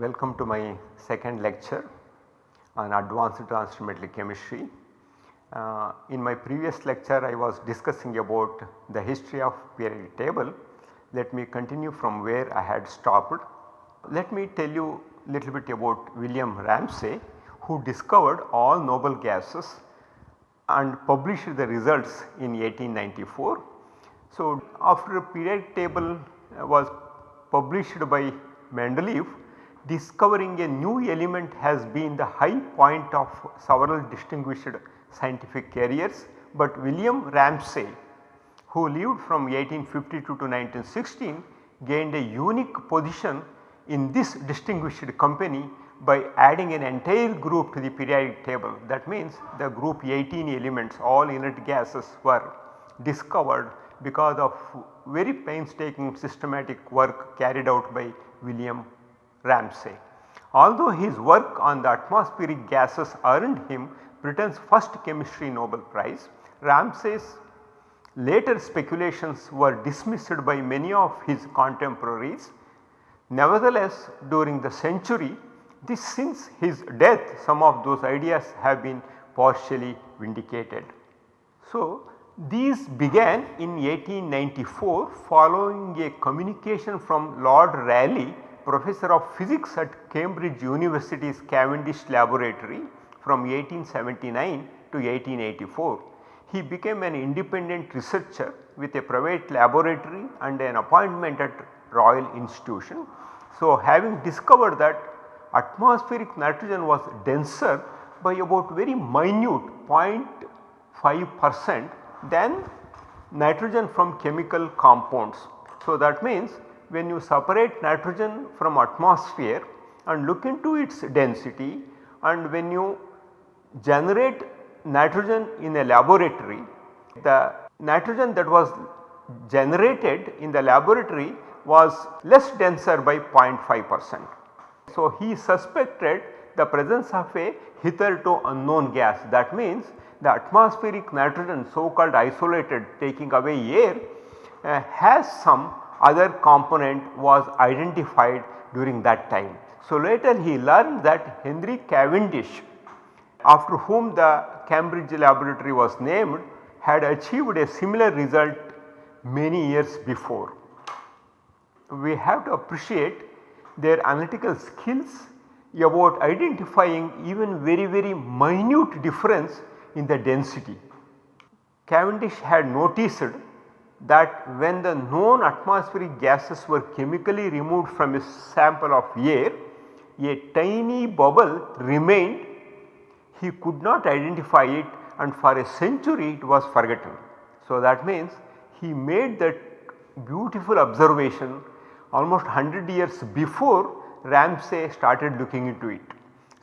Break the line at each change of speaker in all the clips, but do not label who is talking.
Welcome to my second lecture on advanced transfer chemistry. Uh, in my previous lecture I was discussing about the history of periodic table. Let me continue from where I had stopped. Let me tell you a little bit about William Ramsay who discovered all noble gases and published the results in 1894. So, after periodic table was published by Mendeleev discovering a new element has been the high point of several distinguished scientific careers, but William Ramsay who lived from 1852 to 1916 gained a unique position in this distinguished company by adding an entire group to the periodic table. That means the group 18 elements all inert gases were discovered because of very painstaking systematic work carried out by William Ramsay. Although his work on the atmospheric gases earned him Britain's first chemistry Nobel Prize, Ramsay's later speculations were dismissed by many of his contemporaries. Nevertheless, during the century this since his death some of those ideas have been partially vindicated. So, these began in 1894 following a communication from Lord Rayleigh professor of physics at Cambridge University's Cavendish laboratory from 1879 to 1884. He became an independent researcher with a private laboratory and an appointment at Royal Institution. So, having discovered that atmospheric nitrogen was denser by about very minute 0.5 percent than nitrogen from chemical compounds. So, that means when you separate nitrogen from atmosphere and look into its density and when you generate nitrogen in a laboratory, the nitrogen that was generated in the laboratory was less denser by 0.5 percent. So, he suspected the presence of a hitherto unknown gas that means the atmospheric nitrogen so called isolated taking away air uh, has some other component was identified during that time. So, later he learned that Henry Cavendish after whom the Cambridge laboratory was named had achieved a similar result many years before. We have to appreciate their analytical skills about identifying even very very minute difference in the density. Cavendish had noticed that when the known atmospheric gases were chemically removed from a sample of air, a tiny bubble remained he could not identify it and for a century it was forgotten. So, that means he made that beautiful observation almost 100 years before Ramsay started looking into it.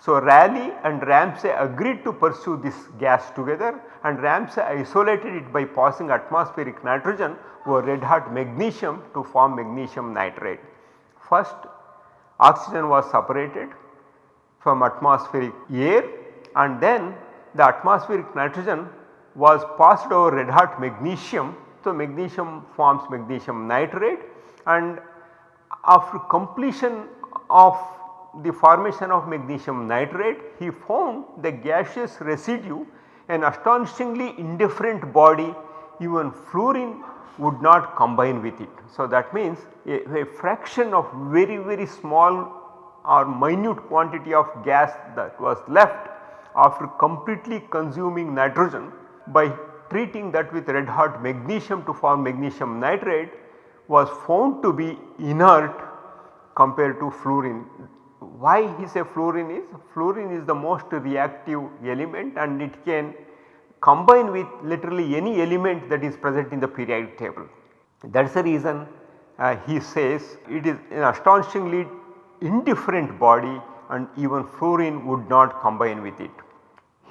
So, Rayleigh and Ramsay agreed to pursue this gas together and Ramsay isolated it by passing atmospheric nitrogen over red hot magnesium to form magnesium nitride. First oxygen was separated from atmospheric air and then the atmospheric nitrogen was passed over red hot magnesium. So, magnesium forms magnesium nitride and after completion of the formation of magnesium nitride he found the gaseous residue an astonishingly indifferent body even fluorine would not combine with it. So, that means a, a fraction of very very small or minute quantity of gas that was left after completely consuming nitrogen by treating that with red hot magnesium to form magnesium nitride was found to be inert compared to fluorine. Why he say fluorine is? Fluorine is the most reactive element and it can combine with literally any element that is present in the periodic table. That is the reason uh, he says it is an astonishingly indifferent body and even fluorine would not combine with it.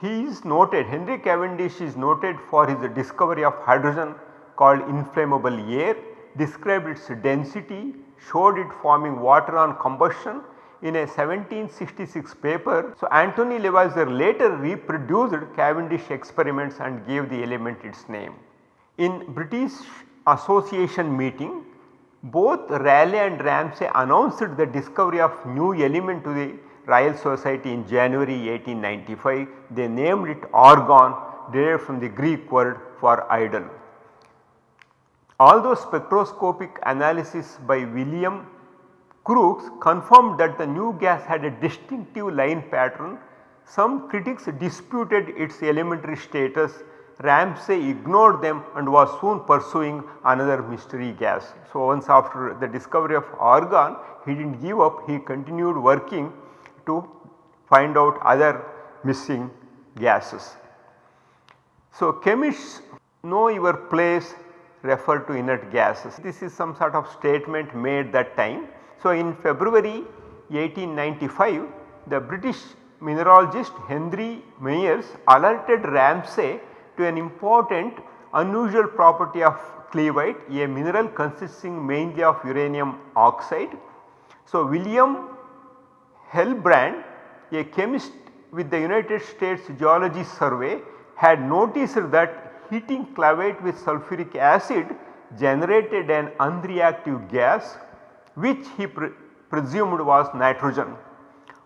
He is noted Henry Cavendish is noted for his discovery of hydrogen called inflammable air, described its density, showed it forming water on combustion in a 1766 paper. So, Anthony Lavoisier later reproduced Cavendish experiments and gave the element its name. In British Association meeting Both Rayleigh and Ramsay announced the discovery of new element to the Royal Society in January 1895. They named it argon derived from the Greek word for idle. Although spectroscopic analysis by William Crookes confirmed that the new gas had a distinctive line pattern, some critics disputed its elementary status. Ramsay ignored them and was soon pursuing another mystery gas. So, once after the discovery of argon he did not give up he continued working to find out other missing gases. So, chemists know your place refer to inert gases. This is some sort of statement made that time. So, in February 1895 the British mineralogist Henry Miers alerted Ramsay to an important unusual property of cleveite a mineral consisting mainly of uranium oxide. So, William Hillebrand a chemist with the United States Geology Survey had noticed that heating cleveite with sulfuric acid generated an unreactive gas which he pre presumed was nitrogen.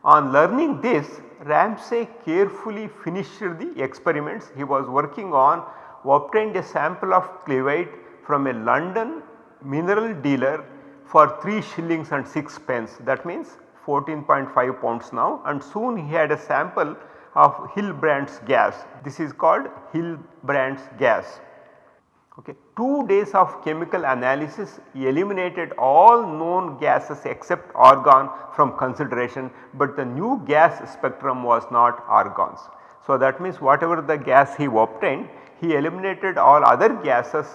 On learning this Ramsay carefully finished the experiments he was working on obtained a sample of cleveite from a London mineral dealer for 3 shillings and 6 pence that means 14.5 pounds now and soon he had a sample of Hillebrand's gas. This is called Hillebrand's gas. Okay. 2 days of chemical analysis eliminated all known gases except argon from consideration, but the new gas spectrum was not argons. So, that means whatever the gas he obtained he eliminated all other gases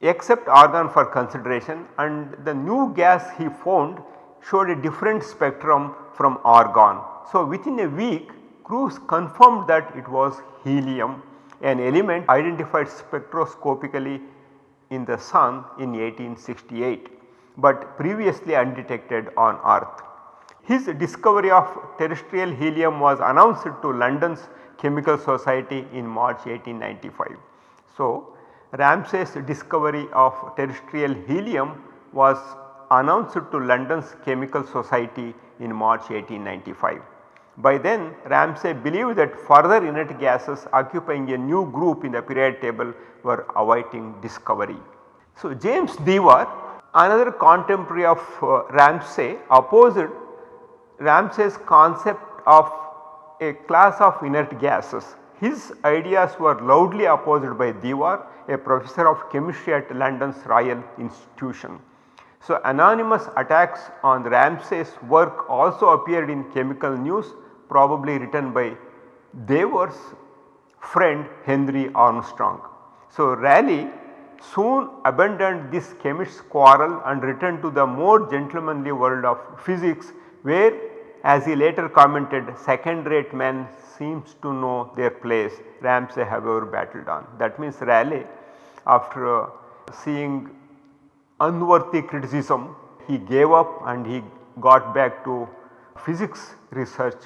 except argon for consideration and the new gas he found showed a different spectrum from argon. So, within a week Crookes confirmed that it was helium an element identified spectroscopically in the sun in 1868, but previously undetected on earth. His discovery of terrestrial helium was announced to London's Chemical Society in March 1895. So, Ramsay's discovery of terrestrial helium was announced to London's Chemical Society in March 1895. By then Ramsay believed that further inert gases occupying a new group in the periodic table were awaiting discovery. So, James Dewar another contemporary of uh, Ramsay opposed Ramsay's concept of a class of inert gases. His ideas were loudly opposed by Dewar a professor of chemistry at London's Royal Institution. So, anonymous attacks on Ramsay's work also appeared in chemical news probably written by Dewar's friend Henry Armstrong. So, Rayleigh soon abandoned this chemist's quarrel and returned to the more gentlemanly world of physics where as he later commented second rate men seems to know their place Ramsay however battled on. That means Rayleigh after uh, seeing unworthy criticism he gave up and he got back to physics research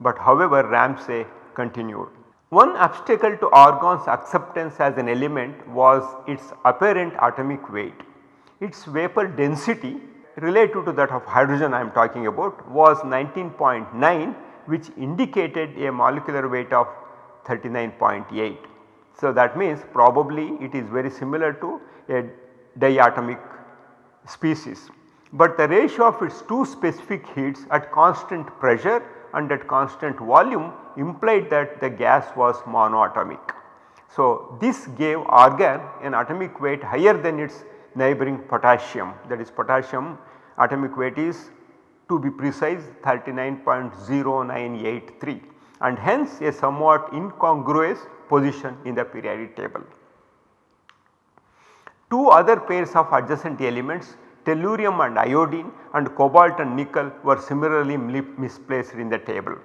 but however Ramsay continued. One obstacle to argon's acceptance as an element was its apparent atomic weight. Its vapor density relative to that of hydrogen I am talking about was 19.9 which indicated a molecular weight of 39.8. So, that means probably it is very similar to a diatomic species, but the ratio of its two specific heats at constant pressure and at constant volume implied that the gas was monoatomic. So, this gave argon an atomic weight higher than its neighboring potassium that is potassium atomic weight is to be precise 39.0983 and hence a somewhat incongruous position in the periodic table. Two other pairs of adjacent elements tellurium and iodine and cobalt and nickel were similarly misplaced in the table.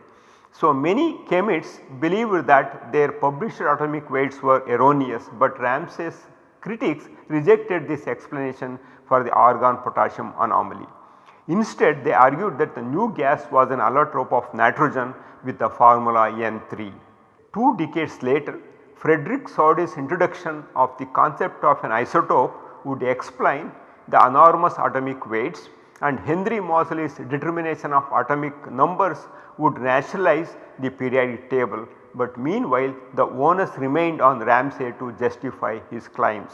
So, many chemists believed that their published atomic weights were erroneous, but Ramsay's critics rejected this explanation for the argon potassium anomaly. Instead they argued that the new gas was an allotrope of nitrogen with the formula N3. Two decades later Frederick Soddy's introduction of the concept of an isotope would explain the enormous atomic weights and Henry Moseley's determination of atomic numbers would rationalize the periodic table, but meanwhile the onus remained on Ramsay to justify his claims.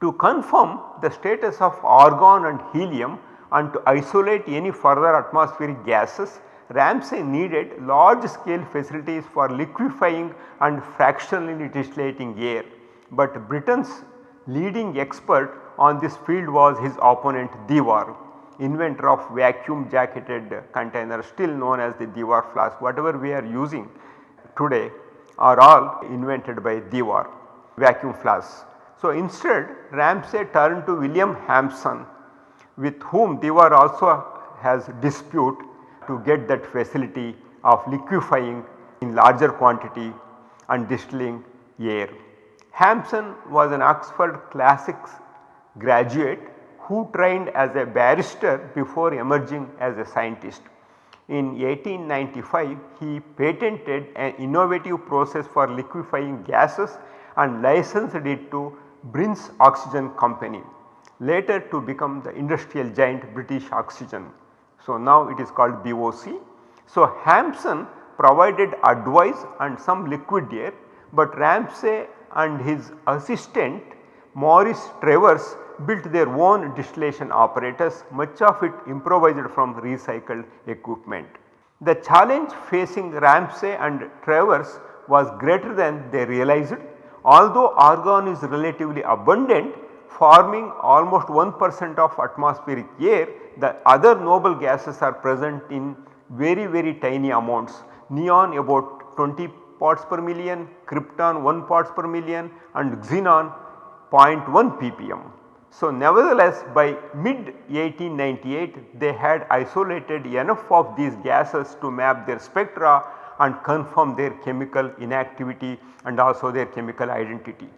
To confirm the status of argon and helium and to isolate any further atmospheric gases, Ramsay needed large scale facilities for liquefying and fractionally distillating air, but Britain's leading expert on this field was his opponent Dewar, inventor of vacuum jacketed container still known as the Dewar flask. Whatever we are using today are all invented by Dewar vacuum flasks. So, instead Ramsay turned to William Hampson with whom Dewar also has dispute to get that facility of liquefying in larger quantity and distilling air. Hampson was an Oxford classics graduate who trained as a barrister before emerging as a scientist. In 1895 he patented an innovative process for liquefying gases and licensed it to Brin's Oxygen Company later to become the industrial giant British Oxygen. So, now it is called BOC. So, Hampson provided advice and some liquid air, but Ramsay and his assistant Maurice Travers built their own distillation apparatus much of it improvised from recycled equipment. The challenge facing Ramsay and Travers was greater than they realized. Although argon is relatively abundant forming almost 1 percent of atmospheric air, the other noble gases are present in very very tiny amounts neon about 20 parts per million, krypton 1 parts per million and xenon 0.1 ppm. So, nevertheless by mid 1898 they had isolated enough of these gases to map their spectra and confirm their chemical inactivity and also their chemical identity.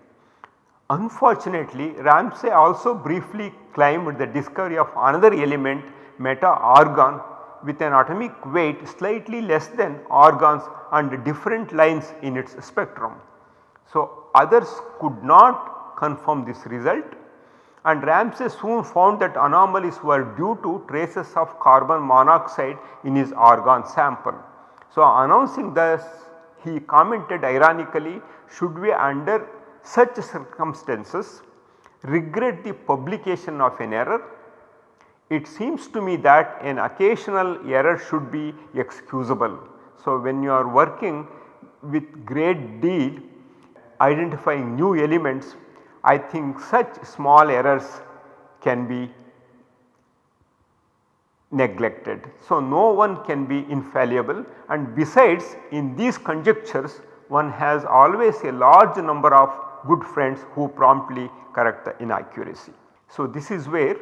Unfortunately, Ramsay also briefly claimed the discovery of another element meta argon with an atomic weight slightly less than argons and different lines in its spectrum. So, others could not confirm this result and Ramsay soon found that anomalies were due to traces of carbon monoxide in his argon sample. So, announcing this he commented ironically should we under such circumstances regret the publication of an error? It seems to me that an occasional error should be excusable. So, when you are working with great deal identifying new elements I think such small errors can be neglected. So, no one can be infallible and besides in these conjectures one has always a large number of good friends who promptly correct the inaccuracy. So, this is where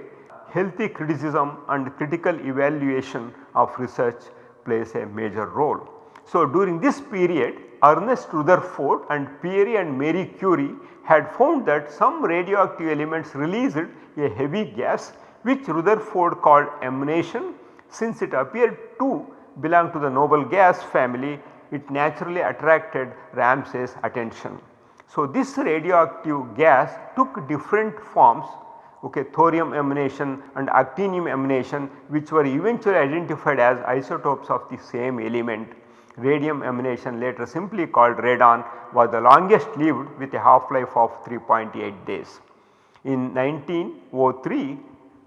healthy criticism and critical evaluation of research plays a major role. So, during this period Ernest Rutherford and Pierre and Marie Curie had found that some radioactive elements released a heavy gas which Rutherford called emanation since it appeared to belong to the noble gas family it naturally attracted Ramsay's attention. So, this radioactive gas took different forms okay, thorium emanation and actinium emanation which were eventually identified as isotopes of the same element radium emanation later simply called radon was the longest lived with a half life of 3.8 days. In 1903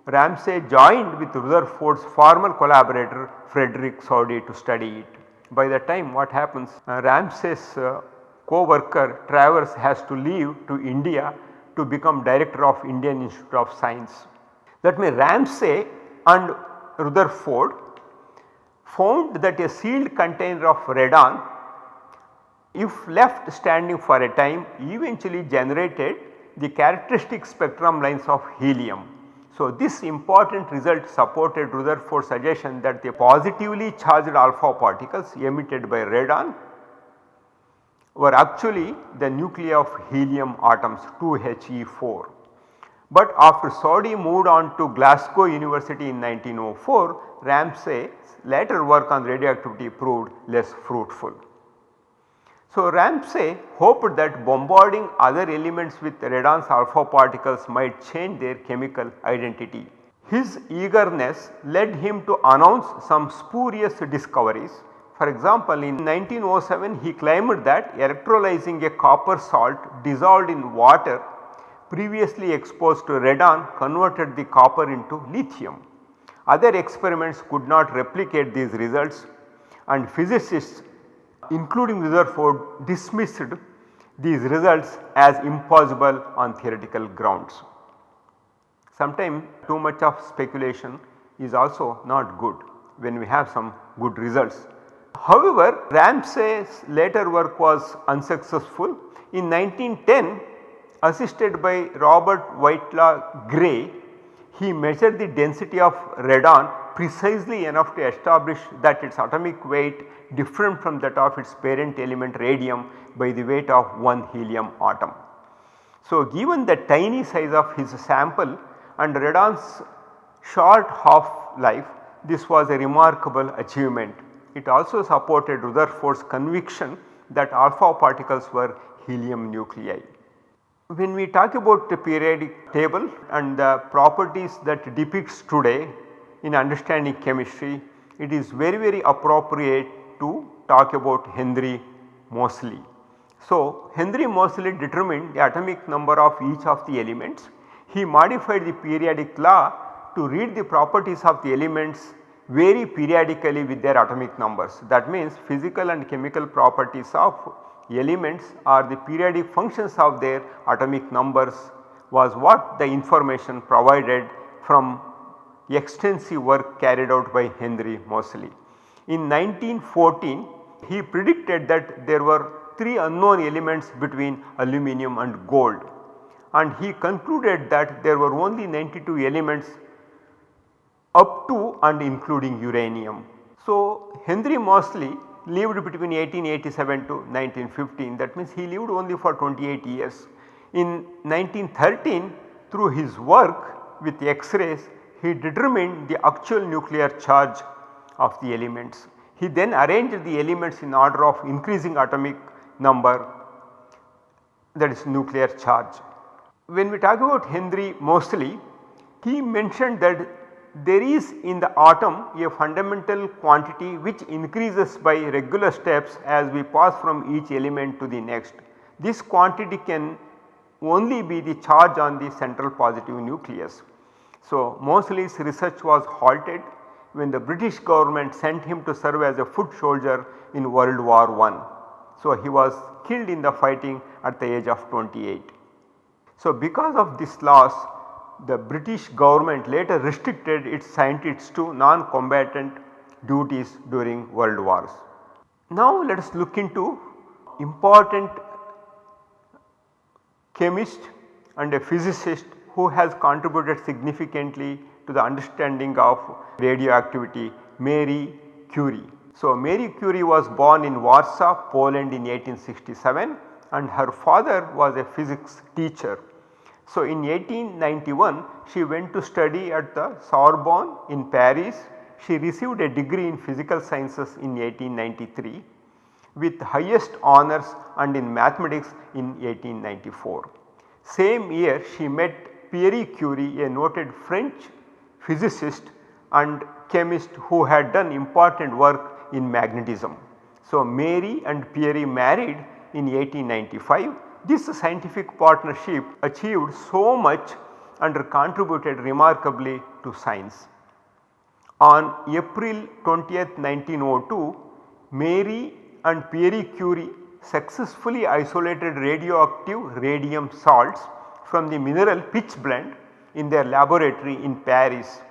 Ramsay joined with Rutherford's former collaborator Frederick Soddy to study it. By the time what happens uh, Ramsay's uh, co-worker Travers has to leave to India to become director of Indian Institute of Science. That means Ramsay and Rutherford found that a sealed container of radon if left standing for a time eventually generated the characteristic spectrum lines of helium. So, this important result supported Rutherford's suggestion that the positively charged alpha particles emitted by radon were actually the nuclei of helium atoms 2He4. But after Soddy moved on to Glasgow University in 1904, Ramsay's later work on radioactivity proved less fruitful. So, Ramsay hoped that bombarding other elements with radon's alpha particles might change their chemical identity. His eagerness led him to announce some spurious discoveries. For example, in 1907 he claimed that electrolyzing a copper salt dissolved in water previously exposed to radon converted the copper into lithium. Other experiments could not replicate these results and physicists including Rutherford dismissed these results as impossible on theoretical grounds. Sometimes too much of speculation is also not good when we have some good results. However, Ramsay's later work was unsuccessful. In 1910 assisted by Robert Whitelaw Gray, he measured the density of radon precisely enough to establish that its atomic weight different from that of its parent element radium by the weight of one helium atom. So, given the tiny size of his sample and radon's short half life this was a remarkable achievement. It also supported Rutherford's conviction that alpha particles were helium nuclei. When we talk about the periodic table and the properties that depicts today in understanding chemistry, it is very very appropriate to talk about Henry Moseley. So, Henry Moseley determined the atomic number of each of the elements. He modified the periodic law to read the properties of the elements vary periodically with their atomic numbers. That means physical and chemical properties of elements are the periodic functions of their atomic numbers was what the information provided from extensive work carried out by Henry Moseley. In 1914 he predicted that there were 3 unknown elements between aluminum and gold and he concluded that there were only 92 elements up to and including uranium. So, Henry Moseley lived between 1887 to 1915 that means he lived only for 28 years. In 1913 through his work with X-rays he determined the actual nuclear charge of the elements. He then arranged the elements in order of increasing atomic number that is nuclear charge. When we talk about Henry Moseley, he mentioned that there is in the atom a fundamental quantity which increases by regular steps as we pass from each element to the next. This quantity can only be the charge on the central positive nucleus. So, Moseley's research was halted when the British government sent him to serve as a foot soldier in World War I. So, he was killed in the fighting at the age of 28. So, because of this loss the British government later restricted its scientists to non-combatant duties during world wars. Now let us look into important chemist and a physicist who has contributed significantly to the understanding of radioactivity Marie Curie. So, Marie Curie was born in Warsaw, Poland in 1867 and her father was a physics teacher so, in 1891 she went to study at the Sorbonne in Paris. She received a degree in physical sciences in 1893 with highest honors and in mathematics in 1894. Same year she met Pierre Curie a noted French physicist and chemist who had done important work in magnetism. So, Mary and Pierre married in 1895 this scientific partnership achieved so much and contributed remarkably to science. On April 20, 1902, Marie and Pierre Curie successfully isolated radioactive radium salts from the mineral pitchblende in their laboratory in Paris.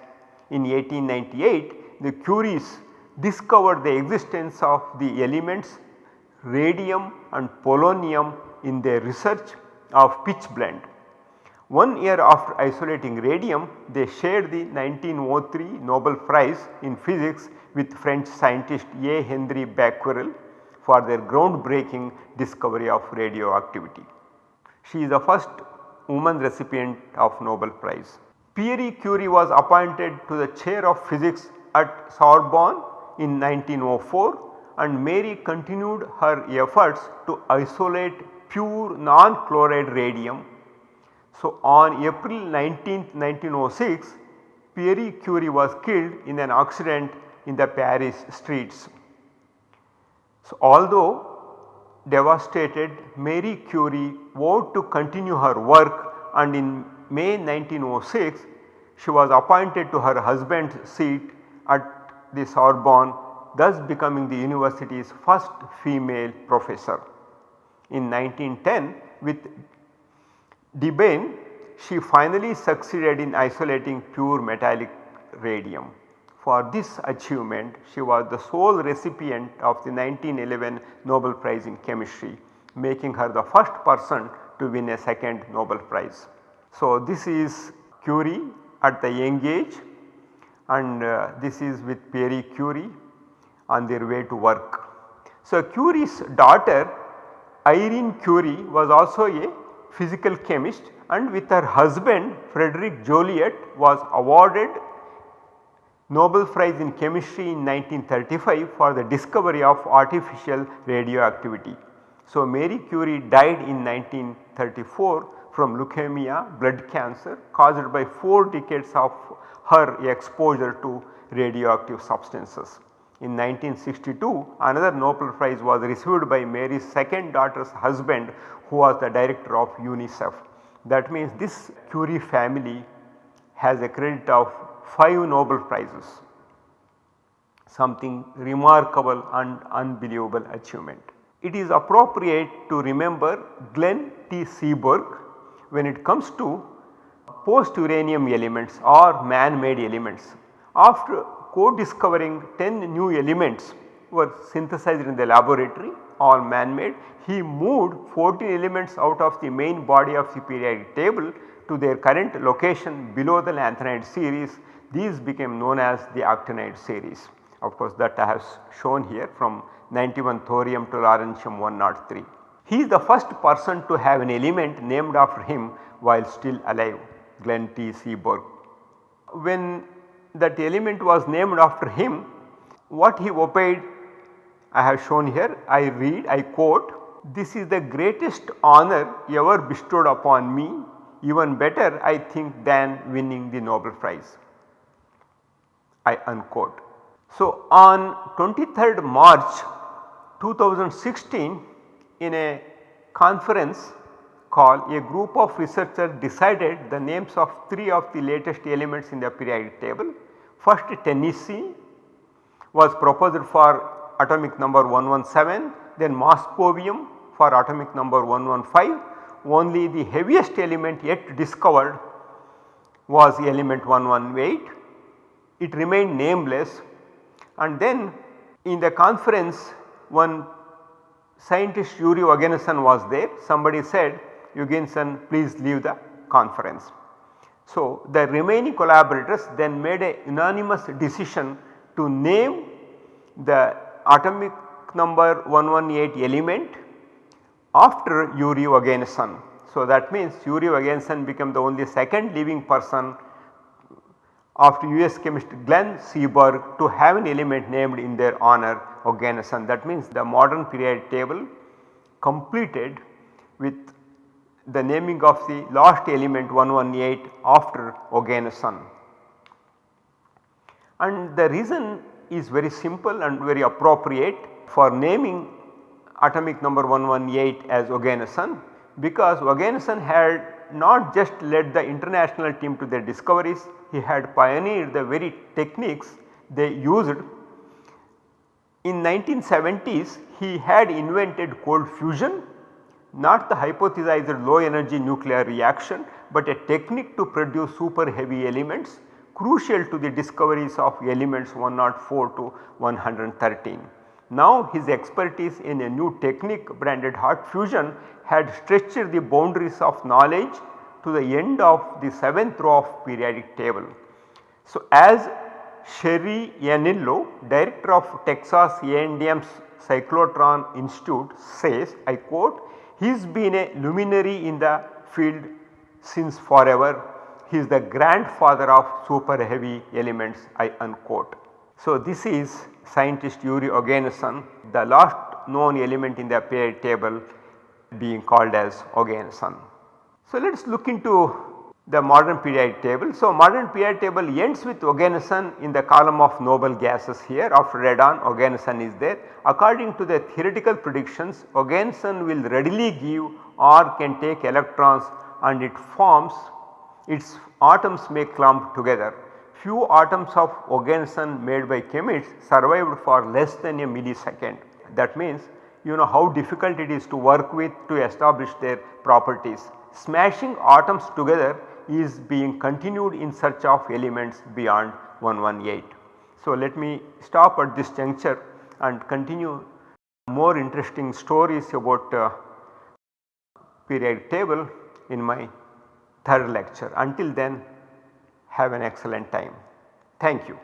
In 1898, the Curies discovered the existence of the elements radium and polonium in their research of pitch pitchblende. One year after isolating radium they shared the 1903 Nobel Prize in physics with French scientist A. Henri Becquerel for their groundbreaking discovery of radioactivity. She is the first woman recipient of Nobel Prize. Pierre Curie was appointed to the chair of physics at Sorbonne in 1904 and Mary continued her efforts to isolate pure non-chloride radium. So, on April 19, 1906 Pierre Curie was killed in an accident in the Paris streets. So, although devastated Marie Curie vowed to continue her work and in May 1906 she was appointed to her husband's seat at the Sorbonne thus becoming the university's first female professor. In 1910 with Debierne she finally succeeded in isolating pure metallic radium. For this achievement she was the sole recipient of the 1911 Nobel Prize in Chemistry making her the first person to win a second Nobel Prize. So, this is Curie at the young age and uh, this is with Pierre Curie on their way to work. So, Curie's daughter Irene Curie was also a physical chemist and with her husband Frederick Joliot was awarded Nobel Prize in Chemistry in 1935 for the discovery of artificial radioactivity. So, Marie Curie died in 1934 from leukemia blood cancer caused by 4 decades of her exposure to radioactive substances. In 1962 another Nobel Prize was received by Mary's second daughter's husband who was the director of UNICEF. That means this Curie family has a credit of 5 Nobel Prizes something remarkable and unbelievable achievement. It is appropriate to remember Glenn T. Seaborg when it comes to post uranium elements or man made elements. After co-discovering 10 new elements were synthesized in the laboratory all man made. He moved 14 elements out of the main body of the periodic table to their current location below the lanthanide series. These became known as the actinide series. Of course, that I have shown here from 91 thorium to lawrencium 103. He is the first person to have an element named after him while still alive Glenn T. Seaborg. When that element was named after him, what he obeyed I have shown here I read I quote this is the greatest honor ever bestowed upon me even better I think than winning the Nobel Prize. I unquote. So, on 23rd March 2016 in a conference call a group of researchers decided the names of 3 of the latest elements in the periodic table. First tennessine was proposed for atomic number 117 then moscovium for atomic number 115 only the heaviest element yet discovered was element 118 it remained nameless. And then in the conference one scientist Yuri Oganesson was there. Somebody said Oganesson please leave the conference. So, the remaining collaborators then made a unanimous decision to name the atomic number 118 element after Yuri Oganesson. So, that means Yuri Oganesson became the only second living person after US chemist Glenn Seaborg to have an element named in their honor Oganesson. That means the modern periodic table completed with the naming of the last element 118 after Oganesson. And the reason is very simple and very appropriate for naming atomic number 118 as Oganesson because Oganesson had not just led the international team to their discoveries, he had pioneered the very techniques they used. In 1970s he had invented cold fusion not the hypothesized low energy nuclear reaction but a technique to produce super heavy elements crucial to the discoveries of elements 104 to 113. Now his expertise in a new technique branded hot fusion had stretched the boundaries of knowledge to the end of the 7th row of periodic table. So as Sherry Yennello, director of Texas A&M's Cyclotron Institute says I quote he has been a luminary in the field since forever he is the grandfather of super heavy elements I unquote. So, this is scientist Yuri Oganesson the last known element in the periodic table being called as Oganesson. So, let us look into the modern periodic table. So, modern periodic table ends with Oganesson in the column of noble gases here of radon Oganesson is there. According to the theoretical predictions Oganesson will readily give or can take electrons and it forms its atoms may clump together. Few atoms of Oganesson made by chemists survived for less than a millisecond. That means you know how difficult it is to work with to establish their properties. Smashing atoms together is being continued in search of elements beyond 118. So, let me stop at this juncture and continue more interesting stories about uh, periodic table in my third lecture. Until then have an excellent time. Thank you.